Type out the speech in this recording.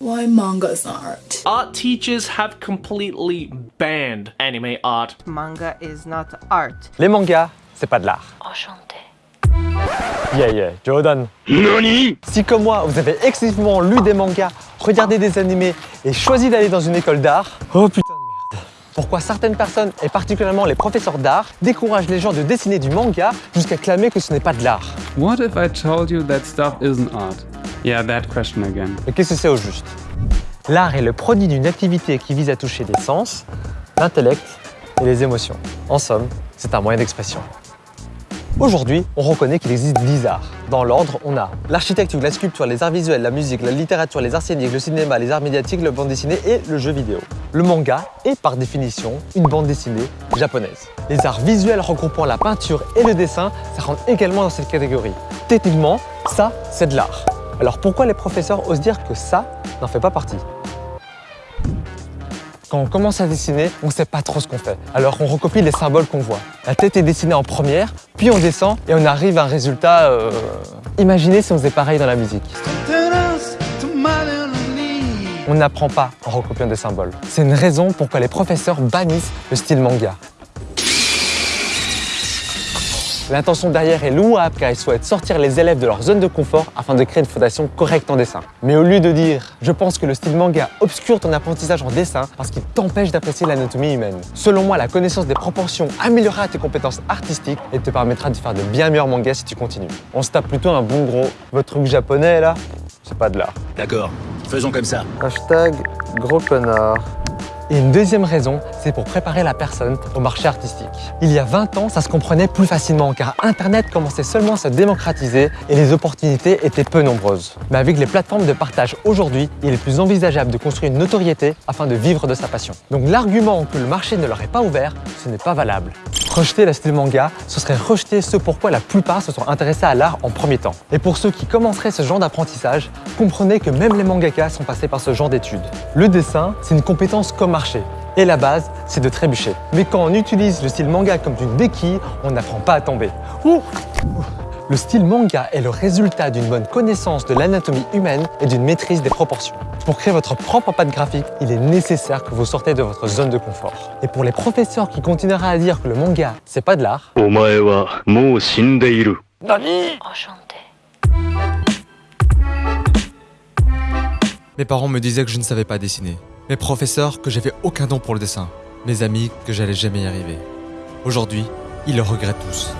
Why manga's art? Art teachers have completely banned anime art. Manga is not art. Les mangas, c'est pas de l'art. Enchanté. Yeah, yeah, Jordan. Si comme moi, vous avez exclusivement lu des mangas, regardé des animés et choisi d'aller dans une école d'art, oh putain de merde. Pourquoi certaines personnes, et particulièrement les professeurs d'art, découragent les gens de dessiner du manga jusqu'à clamer que ce n'est pas de l'art? What if I told you that stuff isn't art? Yeah, that question again. Qu'est-ce que c'est au juste? L'art est le produit d'une activité qui vise à toucher les sens, l'intellect et les émotions. En somme, c'est un moyen d'expression. Aujourd'hui, on reconnaît qu'il existe 10 arts. Dans l'ordre, on a l'architecture, la sculpture, les arts visuels, la musique, la littérature, les arts scéniques, le cinéma, les arts médiatiques, le bande dessinée et le jeu vidéo. Le manga est par définition une bande dessinée japonaise. Les arts visuels regroupant la peinture et le dessin, ça rentre également dans cette catégorie. Techniquement, ça, c'est de l'art. Alors pourquoi les professeurs osent dire que ça n'en fait pas partie? Quand on commence à dessiner, on ne sait pas trop ce qu'on fait. Alors on recopie les symboles qu'on voit. La tête est dessinée en première, puis on descend et on arrive à un résultat... euh, Imaginez si on faisait pareil dans la musique. On n'apprend pas en recopiant des symboles. C'est une raison pourquoi les professeurs bannissent le style manga. L'intention derrière est louable car ils souhaitent sortir les élèves de leur zone de confort afin de créer une fondation correcte en dessin. Mais au lieu de dire « je pense que le style manga obscure ton apprentissage en dessin parce qu'il t'empêche d'apprécier l'anatomie humaine », selon moi, la connaissance des proportions améliorera tes compétences artistiques et te permettra de faire de bien meilleurs mangas si tu continues. On se tape plutôt un bon gros « votre truc japonais là, c'est pas de l'art ». D'accord, faisons comme ça. Hashtag gros connard. Et une deuxième raison, c'est pour préparer la personne au marché artistique. Il y a 20 ans, ça se comprenait plus facilement car Internet commençait seulement à se démocratiser et les opportunités étaient peu nombreuses. Mais avec les plateformes de partage aujourd'hui, il est plus envisageable de construire une notoriété afin de vivre de sa passion. Donc l'argument que le marché ne leur est pas ouvert, ce n'est pas valable. Rejeter le style manga, ce serait rejeter ce pourquoi la plupart se sont intéressés à l'art en premier temps. Et pour ceux qui commenceraient ce genre d'apprentissage, comprenez que même les mangakas sont passés par ce genre d'études. Le dessin, c'est une compétence comme marché. Et la base, c'est de trébucher. Mais quand on utilise le style manga comme une béquille, on n'apprend pas à tomber. Ouh le style manga est le résultat d'une bonne connaissance de l'anatomie humaine et d'une maîtrise des proportions. Pour créer votre propre patte graphique, il est nécessaire que vous sortez de votre zone de confort. Et pour les professeurs qui continueront à dire que le manga, c'est pas de l'art, Mes parents me disaient que je ne savais pas dessiner. Mes professeurs que j'avais aucun don pour le dessin. Mes amis que j'allais jamais y arriver. Aujourd'hui, ils le regrettent tous.